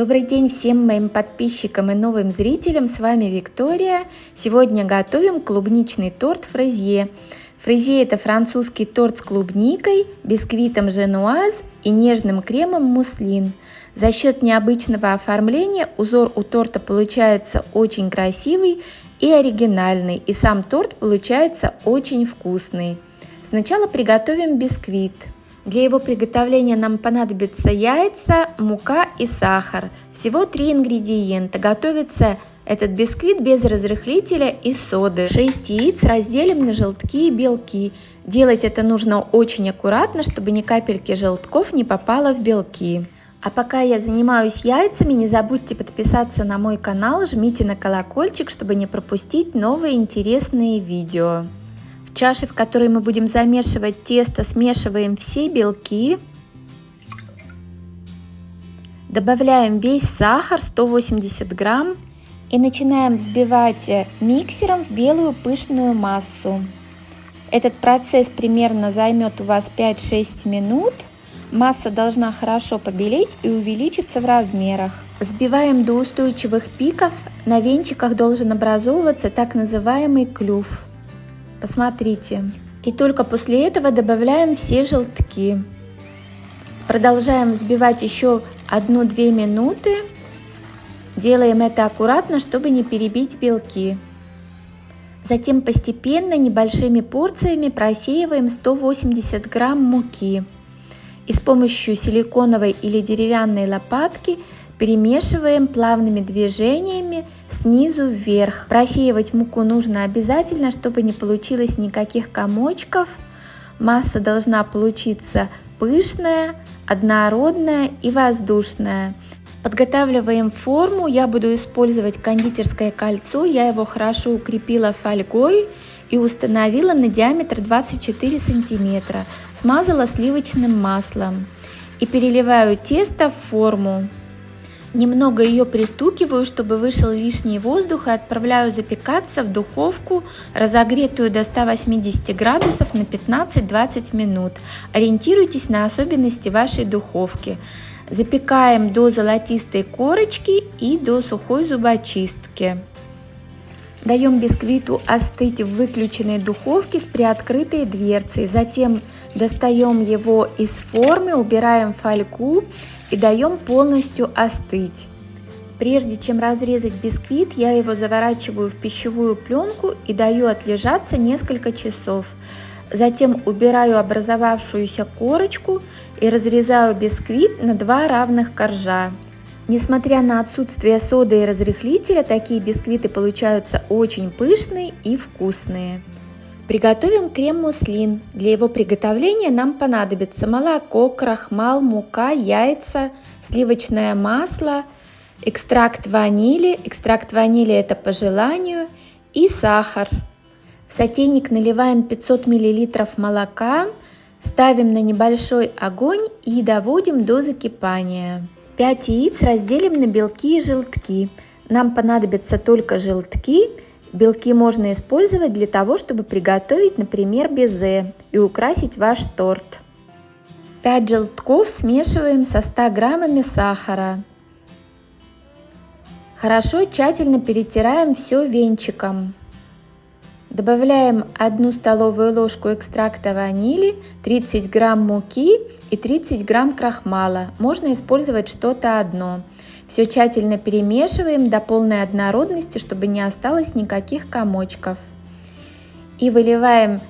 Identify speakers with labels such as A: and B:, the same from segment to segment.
A: Добрый день всем моим подписчикам и новым зрителям, с вами Виктория. Сегодня готовим клубничный торт фрезье. Фрезье это французский торт с клубникой, бисквитом женуаз и нежным кремом муслин. За счет необычного оформления узор у торта получается очень красивый и оригинальный, и сам торт получается очень вкусный. Сначала приготовим бисквит. Для его приготовления нам понадобятся яйца, мука и сахар. Всего три ингредиента. Готовится этот бисквит без разрыхлителя и соды. 6 яиц разделим на желтки и белки. Делать это нужно очень аккуратно, чтобы ни капельки желтков не попало в белки. А пока я занимаюсь яйцами, не забудьте подписаться на мой канал, жмите на колокольчик, чтобы не пропустить новые интересные видео. Чаше, в которой мы будем замешивать тесто, смешиваем все белки. Добавляем весь сахар, 180 грамм. И начинаем взбивать миксером в белую пышную массу. Этот процесс примерно займет у вас 5-6 минут. Масса должна хорошо побелеть и увеличиться в размерах. Взбиваем до устойчивых пиков. На венчиках должен образовываться так называемый клюв. Посмотрите. И только после этого добавляем все желтки. Продолжаем взбивать еще 1-2 минуты. Делаем это аккуратно, чтобы не перебить белки. Затем постепенно небольшими порциями просеиваем 180 грамм муки. И с помощью силиконовой или деревянной лопатки перемешиваем плавными движениями снизу вверх. Просеивать муку нужно обязательно, чтобы не получилось никаких комочков. Масса должна получиться пышная, однородная и воздушная. Подготавливаем форму. Я буду использовать кондитерское кольцо. Я его хорошо укрепила фольгой и установила на диаметр 24 сантиметра. Смазала сливочным маслом и переливаю тесто в форму. Немного ее пристукиваю, чтобы вышел лишний воздух и отправляю запекаться в духовку, разогретую до 180 градусов на 15-20 минут. Ориентируйтесь на особенности вашей духовки. Запекаем до золотистой корочки и до сухой зубочистки. Даем бисквиту остыть в выключенной духовке с приоткрытой дверцей. Затем достаем его из формы, убираем фольгу и даем полностью остыть. Прежде чем разрезать бисквит, я его заворачиваю в пищевую пленку и даю отлежаться несколько часов. Затем убираю образовавшуюся корочку и разрезаю бисквит на два равных коржа. Несмотря на отсутствие соды и разрыхлителя, такие бисквиты получаются очень пышные и вкусные. Приготовим крем-муслин. Для его приготовления нам понадобится молоко, крахмал, мука, яйца, сливочное масло, экстракт ванили, экстракт ванили это по желанию, и сахар. В сотейник наливаем 500 мл молока, ставим на небольшой огонь и доводим до закипания. 5 яиц разделим на белки и желтки. Нам понадобятся только желтки Белки можно использовать для того, чтобы приготовить, например, безе и украсить ваш торт. 5 желтков смешиваем со 100 граммами сахара. Хорошо тщательно перетираем все венчиком. Добавляем 1 столовую ложку экстракта ванили, 30 грамм муки и 30 грамм крахмала. Можно использовать что-то одно. Все тщательно перемешиваем до полной однородности, чтобы не осталось никаких комочков. И выливаем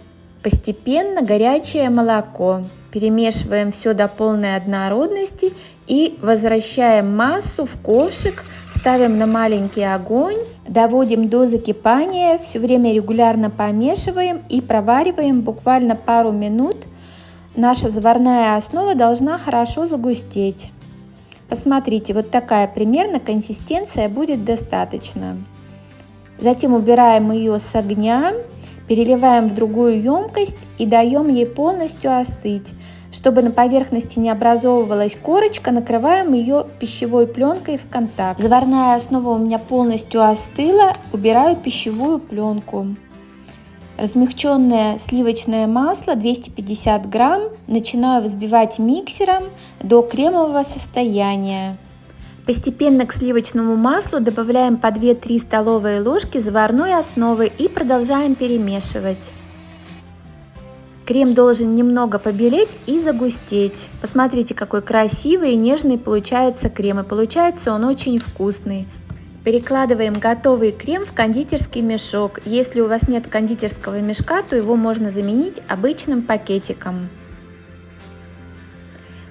A: постепенно горячее молоко. Перемешиваем все до полной однородности и возвращаем массу в ковшик, ставим на маленький огонь, доводим до закипания, все время регулярно помешиваем и провариваем буквально пару минут. Наша заварная основа должна хорошо загустеть. Посмотрите, вот такая примерно консистенция будет достаточно. Затем убираем ее с огня, переливаем в другую емкость и даем ей полностью остыть. Чтобы на поверхности не образовывалась корочка, накрываем ее пищевой пленкой в контакт. Заварная основа у меня полностью остыла, убираю пищевую пленку. Размягченное сливочное масло 250 грамм начинаю взбивать миксером до кремового состояния. Постепенно к сливочному маслу добавляем по 2-3 столовые ложки заварной основы и продолжаем перемешивать. Крем должен немного побелеть и загустеть. Посмотрите, какой красивый и нежный получается крем. И получается он очень вкусный. Перекладываем готовый крем в кондитерский мешок. Если у вас нет кондитерского мешка, то его можно заменить обычным пакетиком.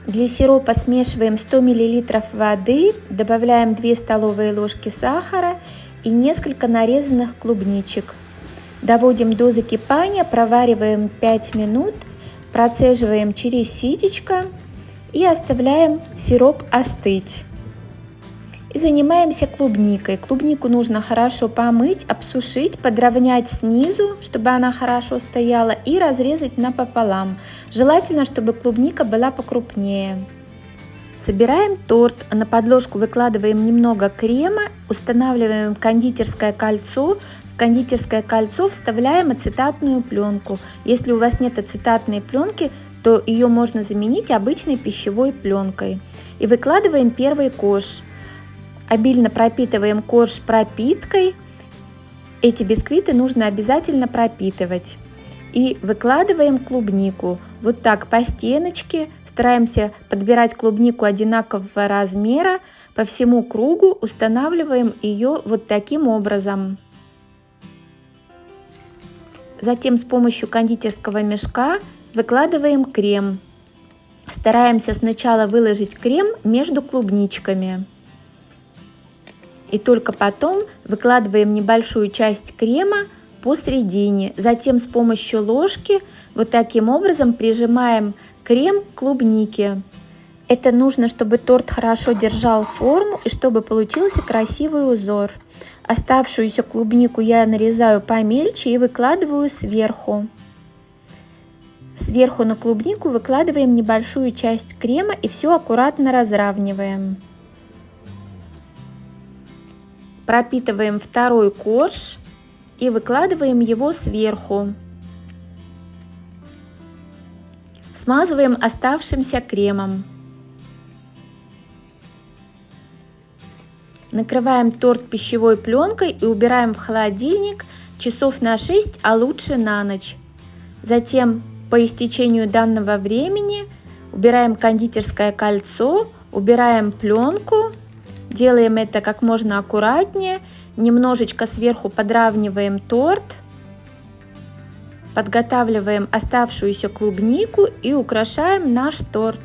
A: Для сиропа смешиваем 100 мл воды, добавляем 2 столовые ложки сахара и несколько нарезанных клубничек. Доводим до закипания, провариваем 5 минут, процеживаем через ситечко и оставляем сироп остыть. И занимаемся клубникой. Клубнику нужно хорошо помыть, обсушить, подровнять снизу, чтобы она хорошо стояла, и разрезать напополам. Желательно, чтобы клубника была покрупнее. Собираем торт, на подложку выкладываем немного крема, устанавливаем кондитерское кольцо, в кондитерское кольцо вставляем ацетатную пленку. Если у вас нет ацетатной пленки, то ее можно заменить обычной пищевой пленкой. И выкладываем первый кош. Обильно пропитываем корж пропиткой. Эти бисквиты нужно обязательно пропитывать. И выкладываем клубнику. Вот так по стеночке. Стараемся подбирать клубнику одинакового размера. По всему кругу устанавливаем ее вот таким образом. Затем с помощью кондитерского мешка выкладываем крем. Стараемся сначала выложить крем между клубничками и только потом выкладываем небольшую часть крема посередине. Затем с помощью ложки вот таким образом прижимаем крем к клубнике. Это нужно, чтобы торт хорошо держал форму и чтобы получился красивый узор. Оставшуюся клубнику я нарезаю помельче и выкладываю сверху. Сверху на клубнику выкладываем небольшую часть крема и все аккуратно разравниваем. Пропитываем второй корж и выкладываем его сверху. Смазываем оставшимся кремом. Накрываем торт пищевой пленкой и убираем в холодильник часов на 6, а лучше на ночь. Затем по истечению данного времени убираем кондитерское кольцо, убираем пленку Делаем это как можно аккуратнее. Немножечко сверху подравниваем торт. Подготавливаем оставшуюся клубнику и украшаем наш торт.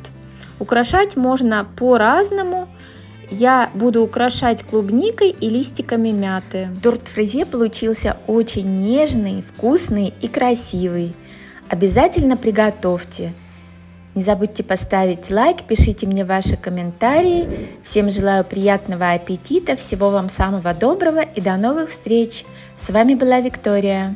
A: Украшать можно по-разному. Я буду украшать клубникой и листиками мяты. Торт фрезе получился очень нежный, вкусный и красивый. Обязательно приготовьте. Не забудьте поставить лайк, пишите мне ваши комментарии. Всем желаю приятного аппетита, всего вам самого доброго и до новых встреч. С вами была Виктория.